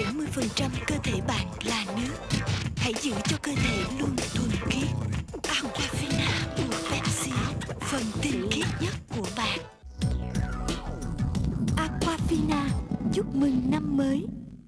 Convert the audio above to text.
70% cơ thể bạn là nước. Hãy giữ cho cơ thể luôn thuần khiết. Aquafina của Pepsi, Phần tinh khiết nhất của bạn. Aquafina, Chúc mừng năm mới.